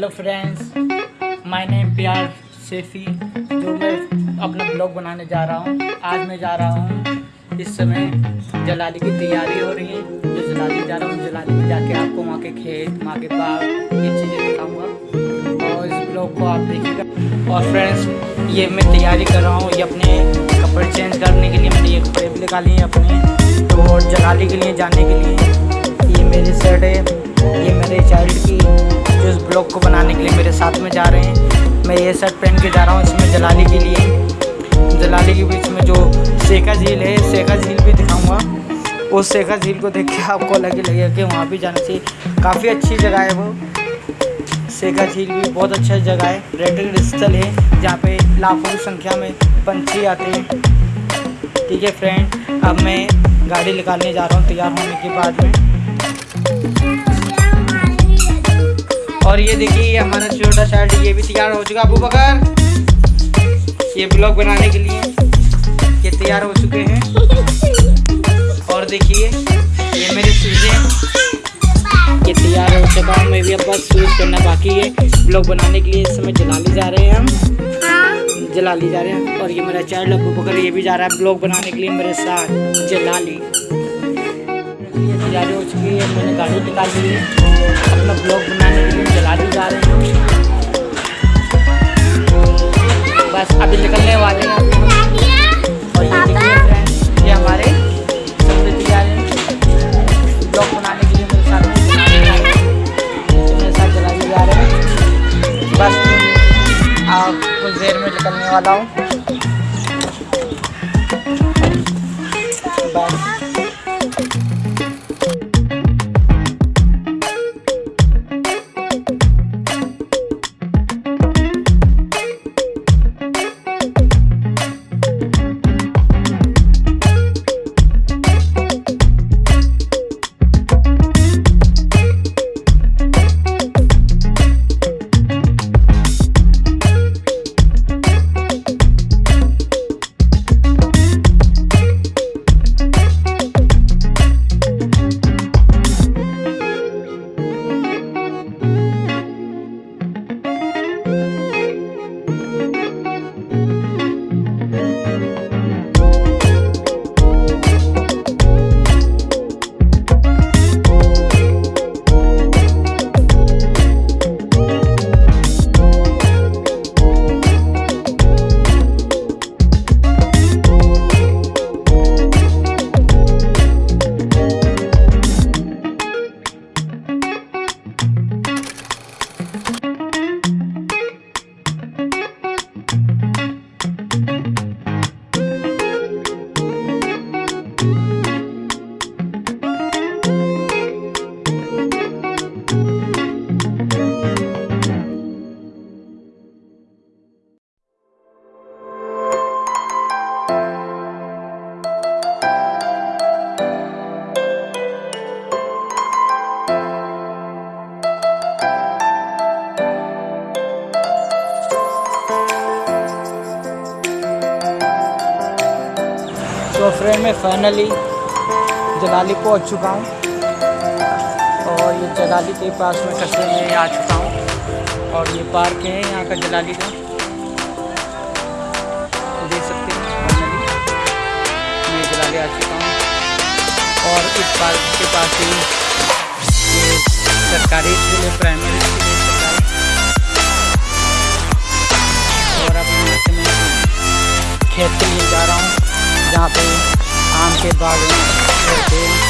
Hello friends my name प्यार सेफी, जो मैं अपना ब्लॉग बनाने जा रहा हूँ। आज मैं जा रहा हूँ इस समय जलाली की तैयारी हो रही है। जो जलाली जा रहा हूँ, जलाली में जाके आपको वहाँ के खेत, वहाँ के बाग, ये चीज़ें दिखाऊँगा। और इस ब्लॉग को आप देखिएगा। और फ्रेंड्स ये मैं तैयारी कर रहा हूँ, ये अपने कपड़े चेंज करने के लिए। मैंने ये कपड़े निकाले हैं अपने। तो जलाली के लिए जाने के लिए। ये मेरी शर्ट है। ये मेरे चाइल्ड की जो इस ब्लॉग को बनाने के लिए मेरे साथ में जा रहे हैं। मैं ये शर्ट पहन के जा रहा हूँ इसमें जलाली के लिए। जलाली के बीच में जो शेखा झील है शेखा झील भी दिखाऊँगा। उस शेखा झील को देख के आपको अलग ही लगेगा कि वहाँ भी जाना चाहिए। काफ़ी अच्छी जगह है वो। शेखा झील भी बहुत अच्छा जगह है। पर्यटक स्थल है, जहाँ पे लाखों की संख्या में पंछी आते हैं। ठीक है फ्रेंड अब मैं गाड़ी निकालने जा रहा हूँ तैयार होने के बाद में। और ये देखिए हमारा छोटा शर्ट ये भी तैयार हो चुका अबू बकर। ये ब्लॉग बनाने के लिए ये तैयार हो चुके हैं। और देखिए, ये मेरे शूज़ ये तैयार हो चुका हूँ, मैं भी अब बस शूज़ करना बाकी है। ब्लॉग बनाने के लिए इस समय जला ले जा रहे हैं हम। जलाली जा रहे हैं। और ये मेरा चाइल्ड अबू बकर ये भी जा रहा है ब्लॉग बनाने के लिए मेरे साथ, जलाली। ये तैयारी हो चुकी है, मैंने गाड़ी निकाल ली है। अपना ब्लॉग बनाने के लिए जला भी जा रहे हैं। बस अभी निकलने वाले हैं। और ये देखिए ये हमारे सबसे तैयार हैं ब्लॉग बनाने के लिए मेरे साथ तो मेरे साथ जा रहे हैं। बस आप कुछ देर में निकलने वाला हूँ। फ्रेंड मैं फाइनली जलाली पहुँच चुका हूँ। और ये जलाली के पास में कस्बे में आ चुका हूँ। और ये पार्क है, यहाँ का जलाली का देख सकते हैं मैं जलाली आ चुका हूँ। और इस पार्क के पास ही सरकारी स्कूल है प्राइमरी स्कूल है, सरकारी। और अब खेत के लिए जा रहा हूँ। जहाँ पे आम के बाग हैं।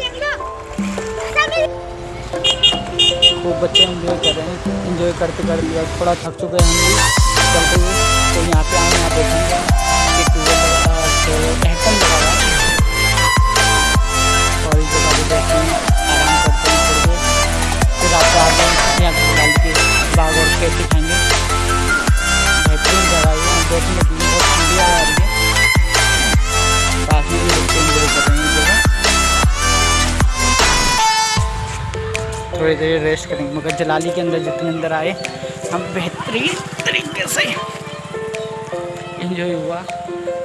खूब बच्चे इन्जॉय कर रहे हैं इन्जॉय करते करते थोड़ा थक चुके हैं हम भी, चलते हुए। तो यहाँ पे आए यहाँ देखेंगे। थोड़ी देर रेस्ट करेंगे, मगर जलाली के अंदर जितने अंदर आए, हम बेहतरीन तरीके से इन्जॉय हुआ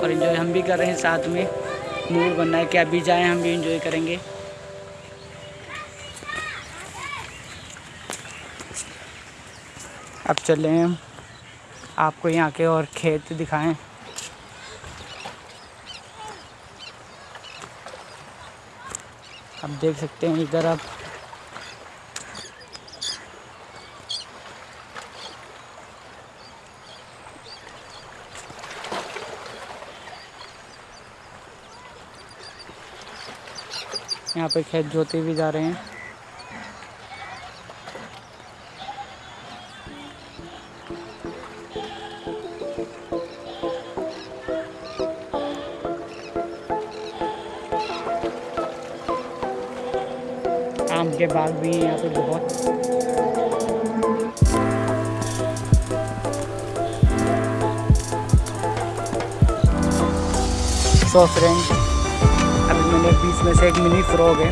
और इन्जॉय हम भी कर रहे हैं साथ में। मूड बनना है कि अभी जाएँ, हम भी इन्जॉय करेंगे। अब चले हम, आपको यहाँ के और खेत दिखाएँ। अब देख सकते हैं इधर आप यहाँ पे खेत जोते भी जा रहे हैं। आम के बाग भी हैं यहाँ पे बहुत। सो फ्रेंड अभी मैंने बीच में से एक मिनी फ्रॉग है,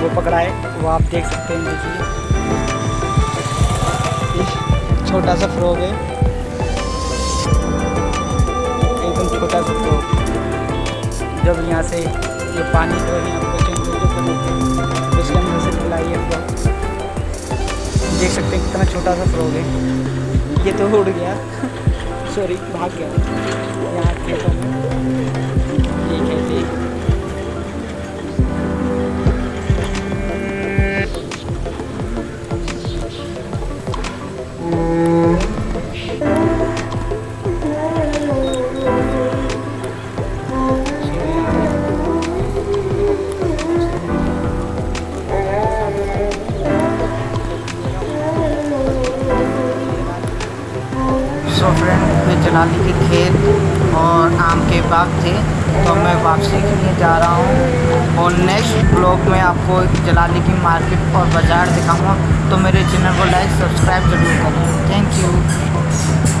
वो पकड़ा है, वो आप देख सकते हैं, देखिए। छोटा सा फ्रॉग है। एकदम छोटा सा फ्रॉग। जब यहाँ से ये पानी जो है पे चेंज उसके अंदर से खिलाई है देख सकते हैं कितना छोटा सा फ्रॉग है। ये तो उड़ गया। सॉरी भाग गया। यहाँ खेतों में ये खेती के बाद थे तो मैं वापसी के लिए जा रहा हूँ और नेक्स्ट ब्लॉग में आपको जलाली की मार्केट और बाज़ार दिखाऊँगा। तो मेरे चैनल को लाइक सब्सक्राइब ज़रूर करें। Thank you